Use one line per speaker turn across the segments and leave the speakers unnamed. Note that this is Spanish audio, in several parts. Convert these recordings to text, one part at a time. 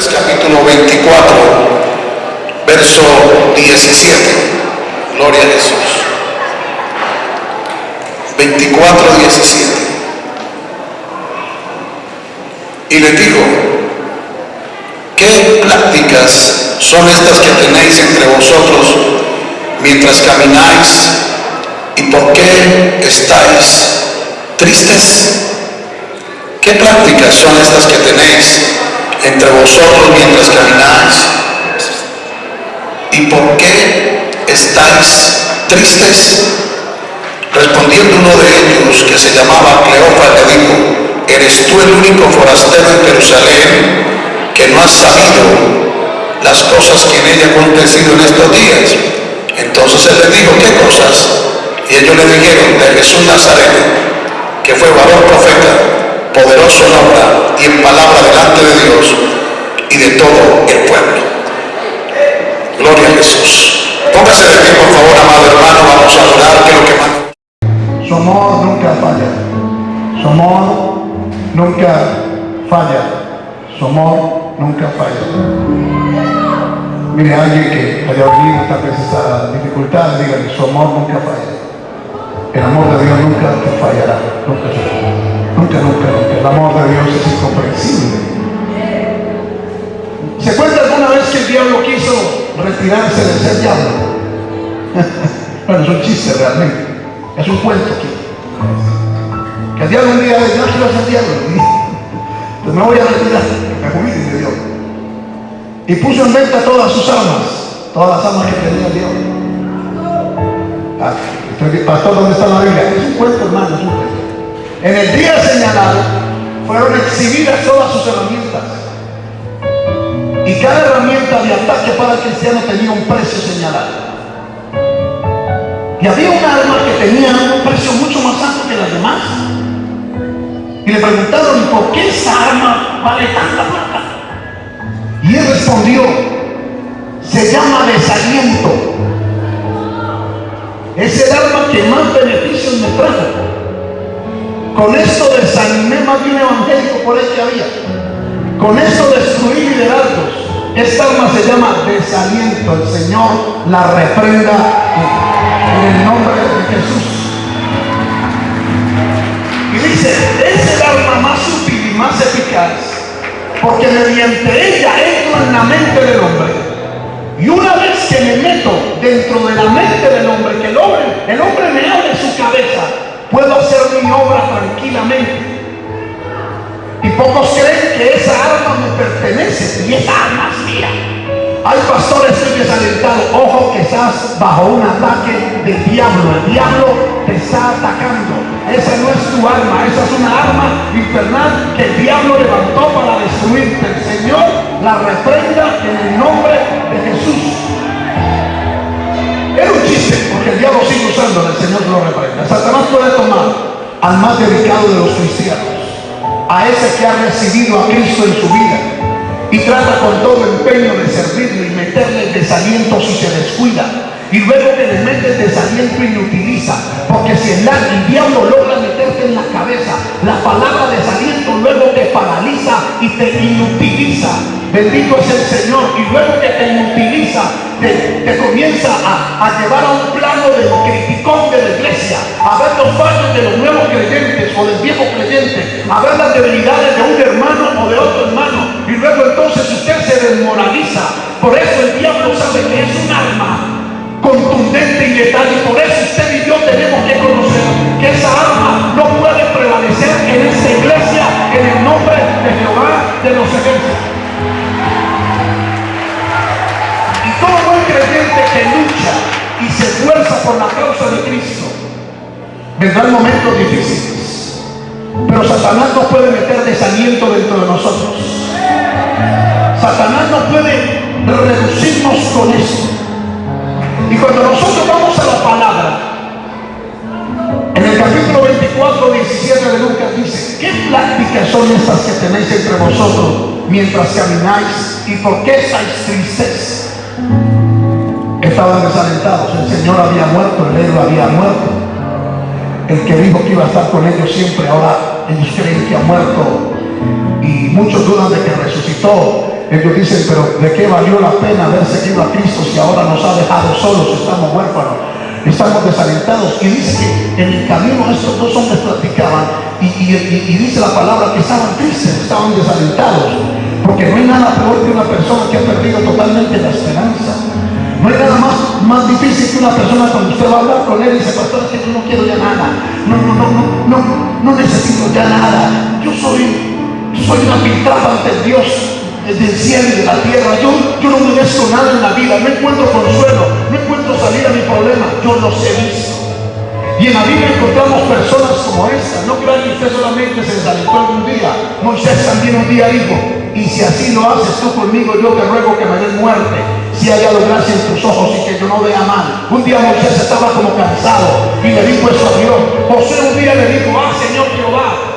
Lucas capítulo 24, verso 17. Gloria a Jesús. 24, 17. Y le dijo, ¿qué prácticas son estas que tenéis entre vosotros mientras camináis? ¿Y por qué estáis tristes? ¿Qué prácticas son estas que tenéis entre vosotros mientras camináis? ¿Y por qué estáis tristes? Respondiendo uno de ellos, que se llamaba Cleofa, le dijo, ¿eres tú el único forastero en Jerusalén que no has sabido las cosas que en ella han acontecido en estos días? Entonces él le dijo, ¿qué cosas? Y ellos le dijeron, de Jesús Nazareno, que fue varón profeta, poderoso en obra y en palabra delante de Dios y de todo el pueblo. Gloria a Jesús. Póngase de pie, por favor, amado hermano, vamos a orar, que lo que más...
Su amor nunca falla. Su amor nunca falla. Su amor nunca falla. Mire, alguien que haya vivido tal vez esa dificultad, dígale, su amor nunca falla. El amor de Dios nunca te fallará. Nunca, nunca, nunca, nunca. El amor de Dios es incomprensible. ¿Se cuenta alguna vez que el diablo quiso retirarse de ser diablo? bueno, es un chiste realmente. Es un cuento aquí. Que el diablo un día dice, no quiero ser diablo. Pues me voy a retirar, me jubile de Dios. Y puso en venta todas sus armas, todas las armas que tenía el diablo. Ah, pastor, ¿dónde está la Biblia? Es un cuento, hermano, es un cuento. En el día señalado fueron exhibidas todas sus herramientas. Y cada herramienta de ataque para el cristiano tenía un precio señalado. Y había un arma que tenía un precio mucho más alto que las demás. Y le preguntaron, ¿por qué esa arma vale tanta plata? Y él respondió, se llama desaliento. Es el arma que más beneficios me trajo. Con esto desanimé más de un evangélico por ahí que había. Con esto destruí liderazgos. Esta arma se llama desaliento. El Señor la reprenda en el nombre de Jesús. Y dice, es el arma más útil y más eficaz, porque mediante ella entro en la mente del hombre. Y una vez que me meto dentro de la mente del hombre, que el hombre, el hombre me abre puedo hacer mi obra tranquilamente. Y pocos creen que esa arma me pertenece y esa arma es mía. Hay pastores que desalentados, ojo que estás bajo un ataque del diablo. El diablo te está atacando. Esa no es tu arma, esa es una arma infernal que el diablo levantó para destruirte. El Señor la reprenda en el nombre de Jesús. Era un chiste, porque el diablo sigue usando, el Señor lo reprenda. Satanás puede tomar al más dedicado de los cristianos, a ese que ha recibido a Cristo en su vida y trata con todo empeño de servirle y meterle el desaliento si se descuida. Y luego que le mete el desaliento y lo utiliza. Porque si el, el diablo logra meterte en la cabeza la palabra desaliento, inutiliza. Bendito es el Señor. Y luego que te inutiliza, te, te comienza a, a, llevar a un plano del criticón de la iglesia, a ver los fallos de los nuevos creyentes o del viejo creyente, a ver las debilidades de un hermano o de otro hermano. Y luego entonces usted se desmoraliza. Por eso el diablo sabe que es un arma contundente y letal. Y por eso usted y yo tenemos que conocer que esa arma no puede prevalecer en esta iglesia en el nombre de de los ejércitos. Y todo buen creyente que lucha y se esfuerza por la causa de Cristo, vendrán momentos difíciles. Pero Satanás no puede meter desaliento dentro de nosotros. Satanás no puede reducirnos con eso. Y cuando nosotros vamos a la palabra, en el capítulo 24, 17 de Lucas dice, ¿qué pláticas son estas que tenéis entre vosotros mientras camináis? ¿Y por qué estáis tristes? Estaban desalentados, el Señor había muerto, el héroe había muerto. El que dijo que iba a estar con ellos siempre, ahora ellos creen que ha muerto y muchos dudan de que resucitó. Ellos dicen, pero ¿de qué valió la pena haber seguido a Cristo si ahora nos ha dejado solos, estamos huérfanos, estamos desalentados? Y dice que en el camino estos dos hombres platicaban y, dice la palabra que estaban tristes, estaban desalentados. Porque no hay nada peor que una persona que ha perdido totalmente la esperanza. No hay nada más, más difícil que una persona cuando usted va a hablar con él y dice, pastor, es que yo no quiero ya nada. No, no, no, no, no, no necesito ya nada. Yo soy, soy una pintada ante Dios del cielo y de la tierra. Yo, yo no merezco nada en la vida. No encuentro consuelo. No salida a mi problema. Yo los he visto. Y en la Biblia encontramos personas como esta. No crean que usted solamente se desalentó algún día. Moisés también un día dijo, y si así lo haces tú conmigo, yo te ruego que me des muerte. Si haya gracia en tus ojos y que yo no vea mal. Un día Moisés estaba como cansado y le dijo eso a Dios. José un día le dijo, ah Señor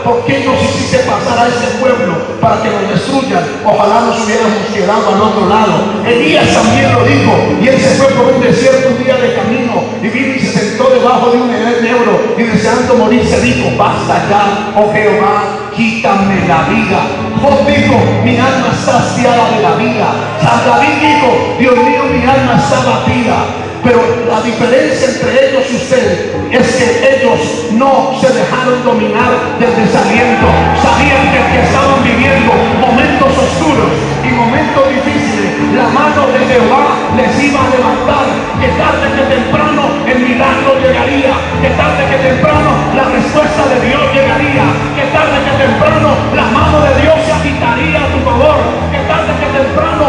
¿por qué nos hiciste pasar a este pueblo para que nos destruyan? Ojalá nos hubiéramos quedado al otro lado. Elías también lo dijo y él se fue por un desierto un día de camino y vino y se sentó debajo de un negro y deseando morir se dijo, basta ya, oh Jehová, quítame la vida. Job dijo, mi alma está saciada de la vida. San David dijo, Dios mío, mi alma está batida. Pero la diferencia entre ellos y usted es que ellos no se dejaron dominar del desaliento. Sabían que, estaban viviendo momentos oscuros y momentos difíciles. La mano de Jehová les iba a levantar. Que tarde que temprano el milagro llegaría. Que tarde que temprano la respuesta de Dios llegaría. Que tarde que temprano la mano de Dios se agitaría a tu favor. Que tarde que temprano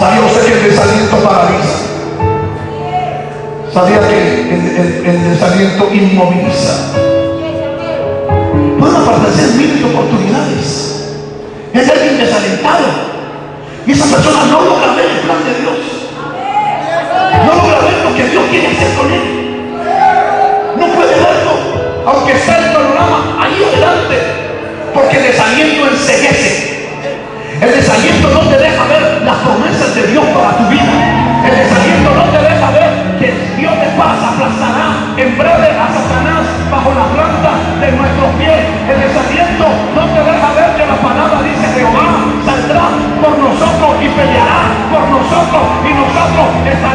¿Sabía usted que el desaliento paraliza? ¿Sabía que el, desaliento inmoviliza? Pueden aparecer miles de oportunidades. Es alguien desalentado. Y esa persona no logra ver el plan de Dios. No logra ver lo que Dios quiere hacer con él. No puede verlo. Aunque está el panorama ahí adelante. Porque el desaliento enseguece. El desaliento no te Dios para tu vida. El desaliento no te deja ver que Dios te pasa, aplastará en breve a Satanás bajo la planta de nuestros pies. El desaliento no te deja ver que la palabra dice Jehová saldrá por nosotros y peleará por nosotros y nosotros estaremos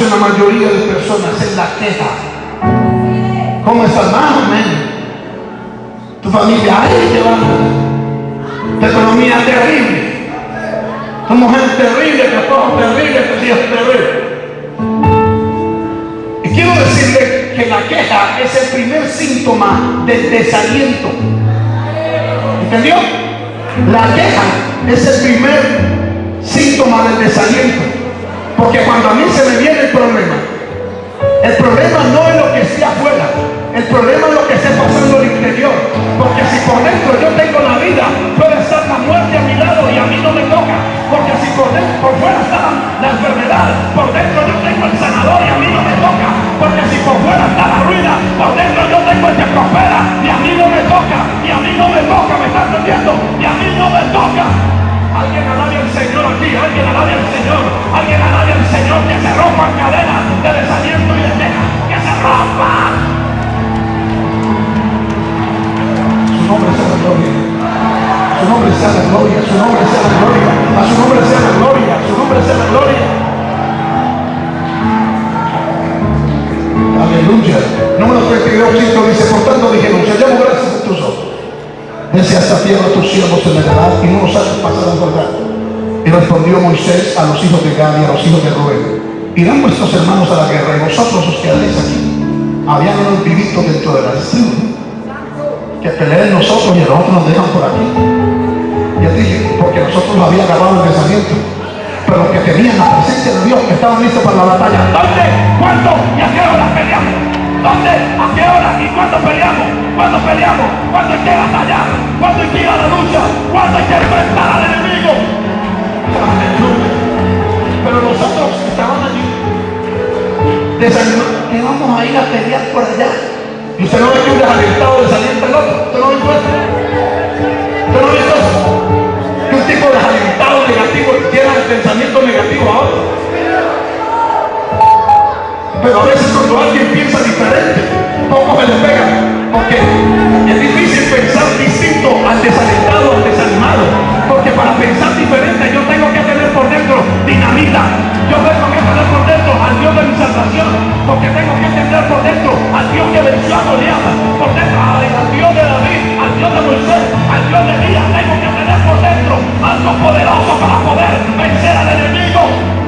en la mayoría de personas es la queja. ¿Cómo estás? Más o menos. Tu familia, ay, qué va. Tu economía terrible. Tu mujer terrible, tu esposo terrible, tu hijos terrible. Y quiero decirle que la queja es el primer síntoma del desaliento. ¿Entendió? La queja es el primer síntoma del desaliento. Porque cuando a mí se me viene el problema, el problema no es lo que esté afuera, el problema es lo que esté pasando en el interior. Porque si por dentro yo tengo la vida, puede estar la muerte a mi lado y a mí no me toca. Porque si por, dentro, por fuera está la enfermedad, por dentro yo tengo el sanador y a mí no me toca. Porque si por fuera está la ruina, por dentro yo tengo el que prospera y a mí no me toca. Y a mí no me toca, me está entendiendo. Y a mí no me toca. Alguien alabe al Señor aquí, alguien alabe al Señor, alguien alabe al Señor que se rompan cadenas de desaliento y de queja, que se rompan. Su nombre sea la gloria, su nombre sea la gloria, su nombre sea la gloria, a su nombre sea la gloria, a su nombre sea la gloria. Aleluya. Número 32, Cristo dice, por tanto dije, ya desde hasta tierra tus siervos en la edad y no nos haces pasar a verdad. Y respondió Moisés a los hijos de Gad y a los hijos de Rubén. Irán vuestros hermanos a la guerra y vosotros os quedaréis aquí. Habían unos vivitos dentro de la tribu que peleen nosotros y a nosotros nos dejan por aquí. Y él dije, porque nosotros nos había agarrado el pensamiento. Pero los que tenían la presencia de Dios, que estaban listos para la batalla. ¿Dónde? ¿Cuándo? ¿Y a qué hora peleamos? ¿Dónde? ¿A qué hora? ¿Y cuándo peleamos? ¿Cuándo peleamos? ¿Cuándo hay que batallar? ¿Cuándo hay que ir a la lucha? ¿Cuándo hay que enfrentar al enemigo? Pero nosotros estaban allí desanimados, que vamos a ir a pelear por allá. Y usted no ve que un desalentado desalienta al otro. ¿Usted no ve eso? Diferente, poco se le pega. Porque es difícil pensar distinto al desalentado, al desanimado. Porque para pensar diferente yo tengo que tener por dentro dinamita. Yo tengo que tener por dentro al Dios de mi salvación. Porque tengo que tener por dentro al Dios que venció a Goliat. Por dentro al Dios de David, al Dios de Moisés, al Dios de Elías. Tengo que tener por dentro algo poderoso para poder vencer al enemigo.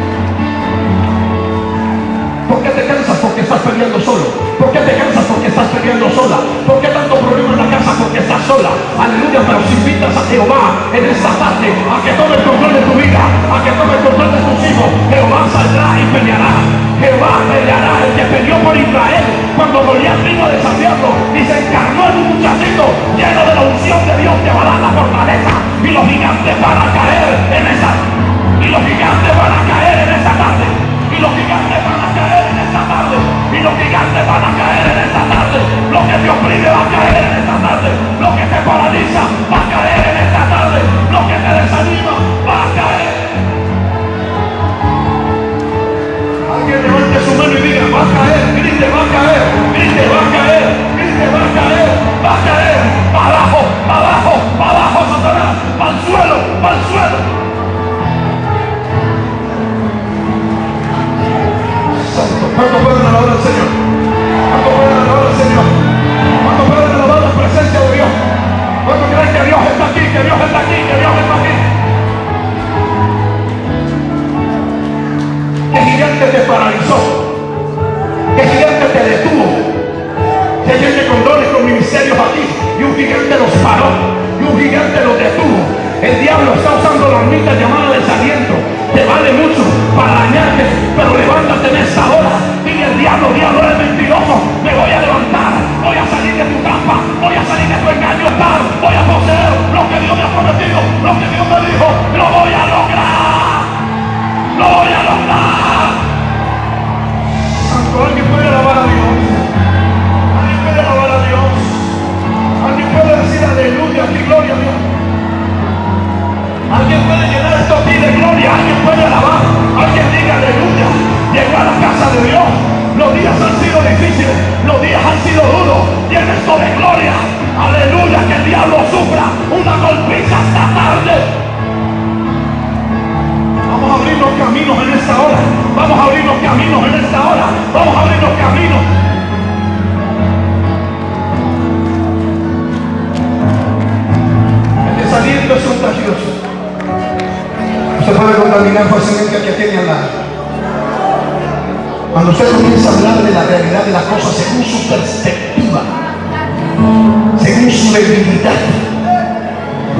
¿Por qué te cansas? Porque estás peleando solo. ¿Por qué te cansas? Porque estás peleando sola. ¿Por qué tanto problema en la casa? Porque estás sola. Aleluya, pero si invitas a Jehová en esta tarde a que tome el control de tu vida, a que tome el control de tus hijos, Jehová saldrá y peleará. Jehová peleará, el que peleó por Israel cuando Goliat vino a desafiarlo y se encarnó en un muchachito lleno de la unción de Dios que va a dar la fortaleza y los gigantes van a caer en esa y los gigantes van a caer en esa tarde y los gigantes van a caer en esta tarde. Y los gigantes van a caer en esta tarde. Lo que te oprime va a caer en esta tarde. Lo que te paraliza va a caer en esta tarde. Lo que te desanima va a caer. Alguien levante su mano y diga va a caer grite va a caer grite va a caer grite va a caer va a caer para abajo para abajo para abajo Satanás para el suelo para el suelo ¿Cuánto pueden alabar al Señor? ¿Cuánto pueden alabar al Señor? ¿Cuánto pueden alabar la presencia de Dios? ¿Cuánto creen que Dios está aquí? Que Dios los días han sido duros. Tiene esto de gloria. Aleluya, que el diablo sufra una golpiza esta tarde. Vamos a abrir los caminos en esta hora. Vamos a abrir los caminos en esta hora. Vamos a abrir los caminos. El desaliento es contagioso. Usted puede contaminar fácilmente al que tiene al lado. Cuando usted comienza a hablar de la realidad de las cosas según su perspectiva, según su debilidad,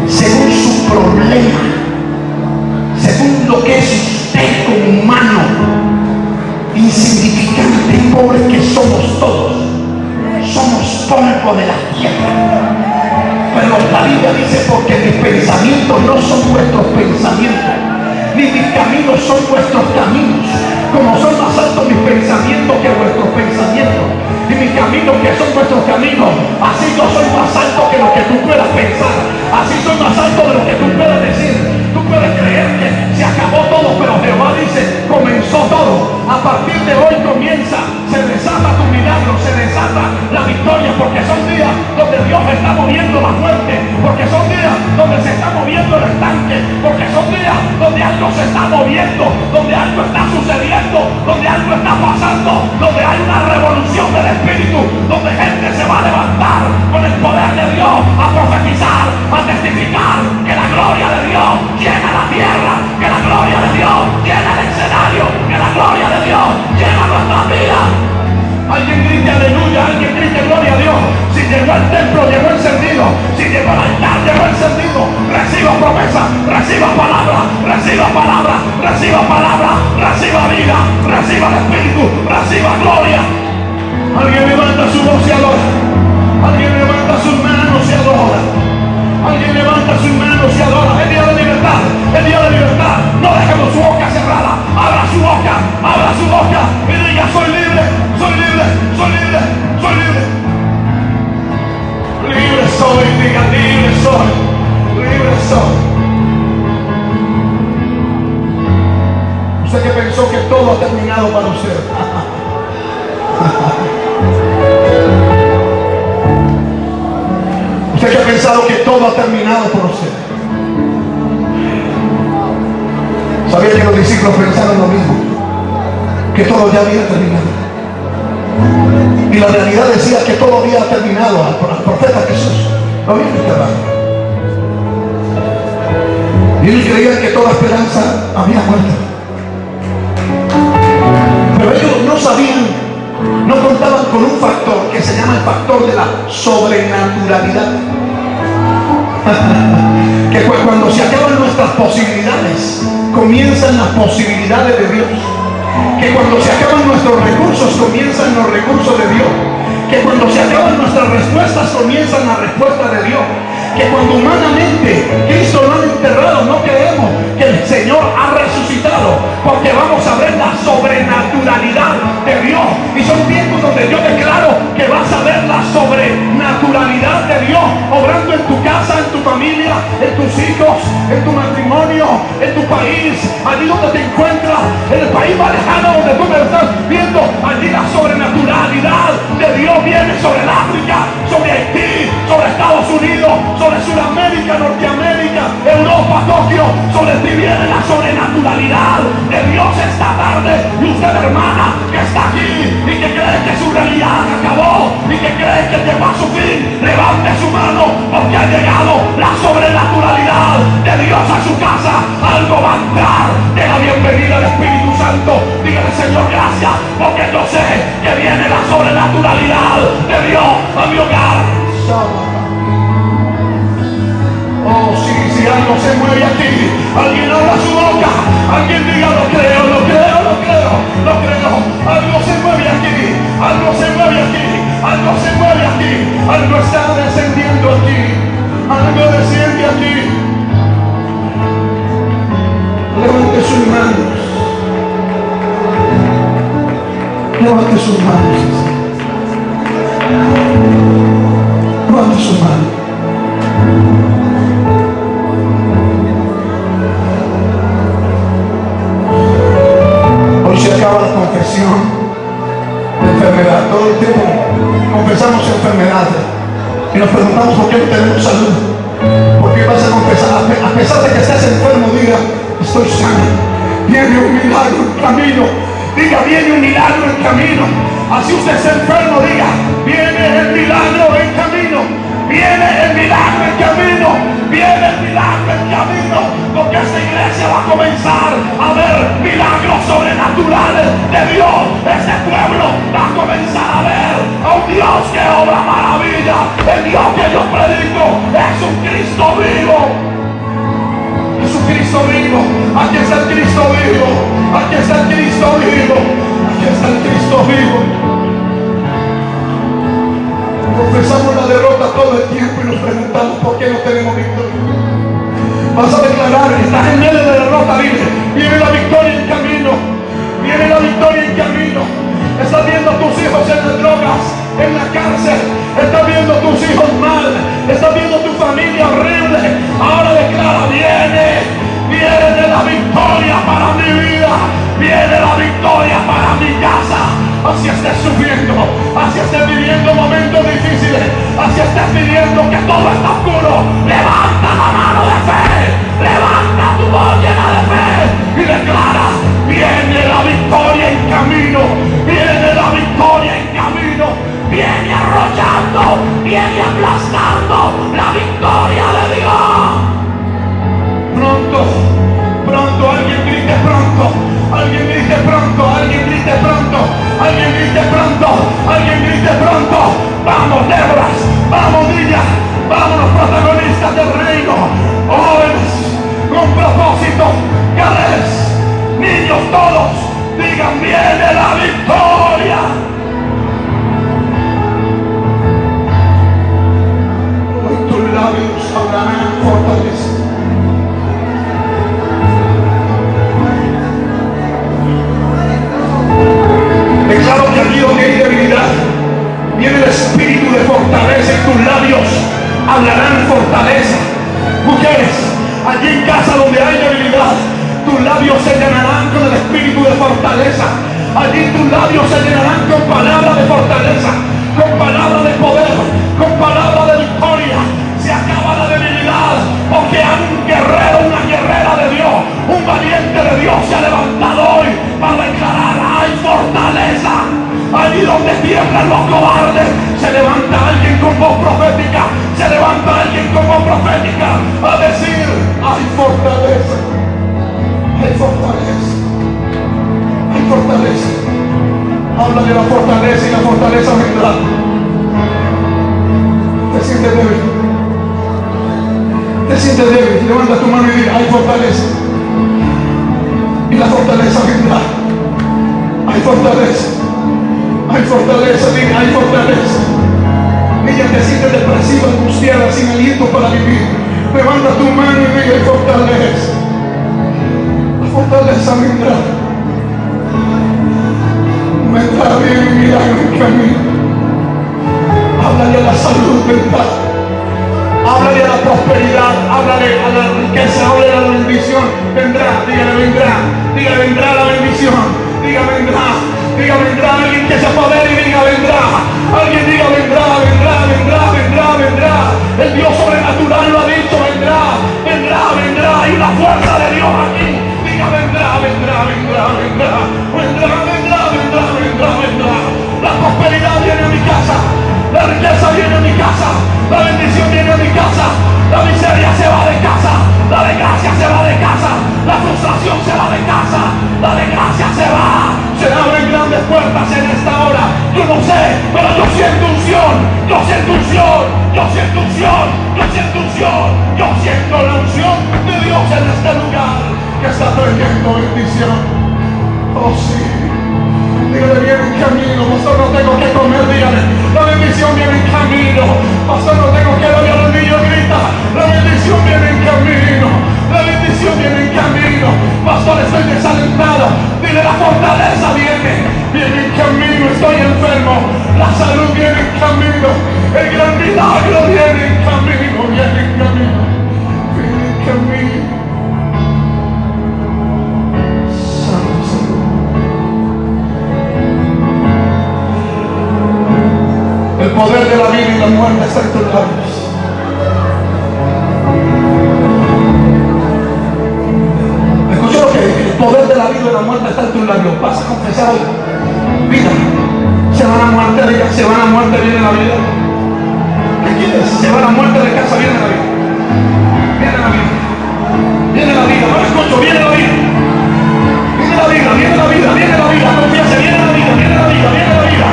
según su problema, según lo que es usted como humano, insignificante y pobre que somos todos, somos polvo de la tierra. Pero la Biblia dice, porque mis pensamientos no son vuestros pensamientos, ni mis caminos son vuestros caminos. Como son mis pensamientos que vuestros pensamientos, y mis caminos que son vuestros caminos, así yo soy más alto que lo que tú puedas pensar, así soy más alto de lo que tú puedas decir. Tú puedes creer que se acabó todo, pero Jehová dice, comenzó todo. A partir de hoy comienza, se desata la victoria, porque son días donde Dios está moviendo la muerte, porque son días donde se está moviendo el estanque, porque son días donde algo se está moviendo, donde algo está sucediendo, donde algo está pasando, donde hay una revolución del Espíritu, donde gente se va a levantar con el poder de Dios a profetizar, a testificar que la gloria de Dios llena la tierra, que la gloria de Dios llena el escenario, que la gloria de Dios llena nuestra vida. Alguien grite aleluya, alguien grite gloria a Dios. Si llegó al templo, llegó encendido. Si llegó al altar, llegó encendido. Reciba promesa, reciba palabra, reciba palabra, reciba palabra, reciba vida, reciba el Espíritu, reciba gloria. Alguien levanta su voz y adora. Alguien levanta sus manos y adora. Alguien levanta sus manos y adora. El día de libertad, el día de libertad. No dejemos su boca cerrada. Abra su boca, abra su boca y diga soy libre, soy libre, soy libre, libre. Soy, diga libre soy, libre soy. Usted que pensó que todo ha terminado para usted. Usted que ha pensado que todo ha terminado por usted. Sabía que los discípulos pensaron lo mismo, que todo ya había terminado. Y la realidad decía que todo había terminado al, al profeta Jesús. Lo habían enterrado. Y ellos creían que toda esperanza había muerto. Pero ellos no sabían, no contaban con un factor que se llama el factor de la sobrenaturalidad. que cuando se acaban nuestras posibilidades, comienzan las posibilidades de Dios. Que cuando se acaban nuestros recursos, comienzan los recursos de Dios. Que cuando se acaban nuestras respuestas, comienzan las respuestas de Dios. Que cuando humanamente Cristo lo han enterrado, no creemos que el Señor ha resucitado. Porque vamos a ver la sobrenaturalidad de Dios. Y son tiempos donde yo en tus hijos, en tu matrimonio, en tu país, allí donde te encuentras, en el país más lejano donde tú me estás viendo, allí la sobrenaturalidad de Dios viene sobre el África, sobre Haití, sobre Estados Unidos, sobre Sudamérica, Norteamérica, Europa, Tokio, sobre ti viene la sobrenaturalidad de Dios esta tarde. Y usted hermana que está aquí y que cree que su realidad acabó y que cree que llegó a su fin, levante su mano porque ha llegado la sobrenaturalidad de Dios a su casa. Algo va a entrar de la bienvenida del Espíritu Santo. Dígale Señor gracias porque yo sé que viene la sobrenaturalidad de Dios a mi hogar. Oh, sí, si algo se mueve aquí, alguien todo el tiempo y nos preguntamos por qué no tenemos victoria. Vas a declarar, estás en medio de la derrota, dile, viene la victoria en camino, viene la victoria en camino. Estás viendo a tus hijos en las drogas, en la cárcel, estás viendo a tus hijos mal, estás viendo a tu familia horrible. Ahora declara, viene, viene la victoria para mi vida, viene la victoria para mi casa hacia estar sufriendo, hacia estar viviendo momentos difíciles, hacia estar pidiendo que todo está oscuro, levanta la mano de fe, levanta tu voz llena de fe y declara, viene la victoria en camino, viene la victoria en camino, viene arrollando, viene aplastando la victoria de Dios. Pronto, pronto, alguien grite pronto, alguien grite pronto, alguien grite pronto, alguien grite pronto, alguien grite pronto. Vamos, Débora, vamos, Villa, vamos los protagonistas del reino. Jóvenes, con propósito, cada vez, niños todos, digan, viene la victoria. Fortaleza, hay fortaleza. Habla de la fortaleza y la fortaleza vendrá. Te sientes débil. Te sientes débil. Levanta tu mano y di, hay fortaleza. Y la fortaleza vendrá. Hay fortaleza. Hay fortaleza, diga, hay fortaleza. Ella te siente depresiva, angustiada, sin aliento para vivir. Levanta tu mano y diga, hay fortaleza. Fortaleza vendrá. Bien en camino. Háblale a la salud mental. Háblale a la prosperidad, háblale a la riqueza, háblale a la bendición. Vendrá, dígale, vendrá, dígale, vendrá la bendición, diga, vendrá, diga, vendrá alguien que se apodere y diga, vendrá, alguien diga, vendrá, vendrá, La riqueza viene a mi casa, la bendición viene a mi casa, la miseria se va de casa, la desgracia se va de casa, la frustración se va de casa, la desgracia se va. Se abren grandes puertas en esta hora. Yo no sé, pero yo siento unción, yo siento unción, yo siento unción, yo siento unción, yo siento la unción de Dios en este lugar que está trayendo bendición. Oh sí. Viene en camino, pastor, no tengo que comer, dígale. La bendición viene en camino. Pastor, no tengo que darle a los niños, grita. La bendición viene en camino. La bendición viene en camino. Pastor, estoy desalentado. Dile, la fortaleza viene. Viene en camino, estoy enfermo. La salud viene en camino. El gran milagro viene en camino. Viene en camino. Viene en camino. El poder de la vida y la muerte está en tus labios. Poder de la vida y la muerte está en tus labios. Vas a confesar. Vida. Se van a muerte de casa, se van a muerte, viene la vida. ¿Qué quieres? Se van a muerte de casa, viene la vida. Viene la vida. Viene la vida. No escucho, viene la vida. Viene la vida, viene la vida, viene la vida. Confianza, viene la vida, viene la vida, viene la vida.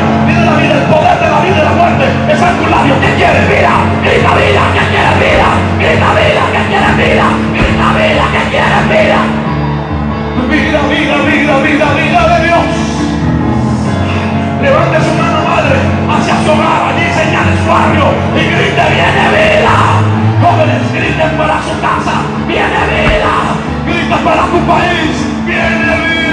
Tus labios. ¿Qué quieres? Vida. Grita vida, ¿qué quieres? Vida. Grita vida, ¿qué quieres? Vida. Grita vida, ¿qué quieres? Vida. Vida, vida, vida, vida, vida de Dios. Levante su mano, madre, hacia su hogar, allí señale su barrio y grite, viene vida. Jóvenes, griten para su casa, viene vida. Grita para tu país, viene vida.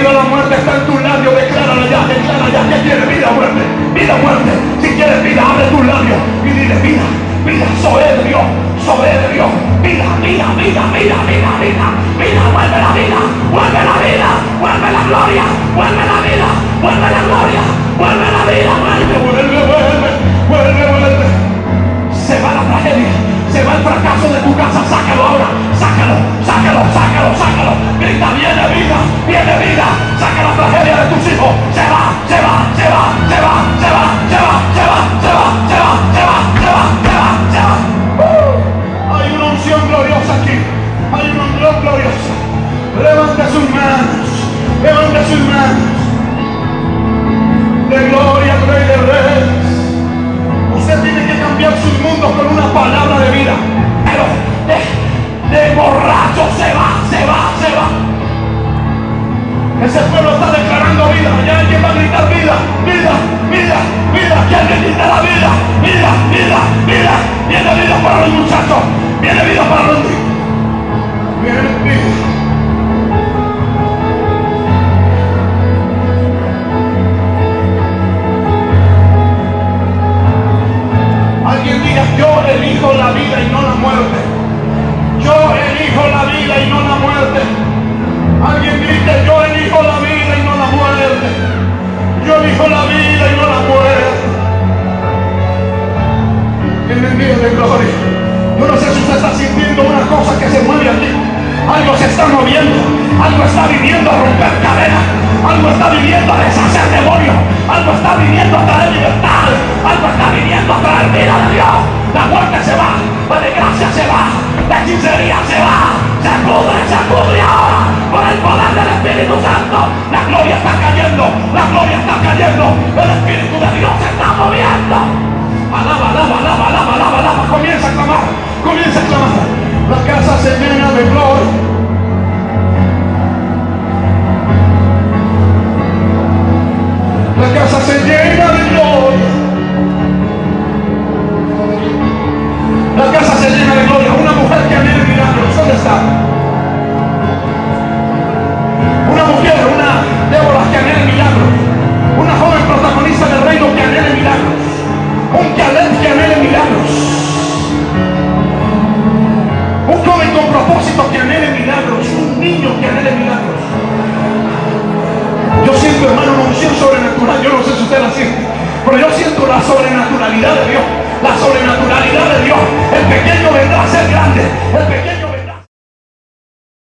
Vida la muerte está en tus labios. Decláralo ya, declara ya. ¿Qué quieres? Vida muerte. Vida muerte. Si quieres vida, abre tus labios y dile vida. Vida, de Dios. Vida, vida, vida, vida, vida, vida. Vida, vuelve la vida. Vuelve la vida. Vuelve la gloria. Vuelve la vida. Vuelve la gloria. Vuelve la vida. Vuelve.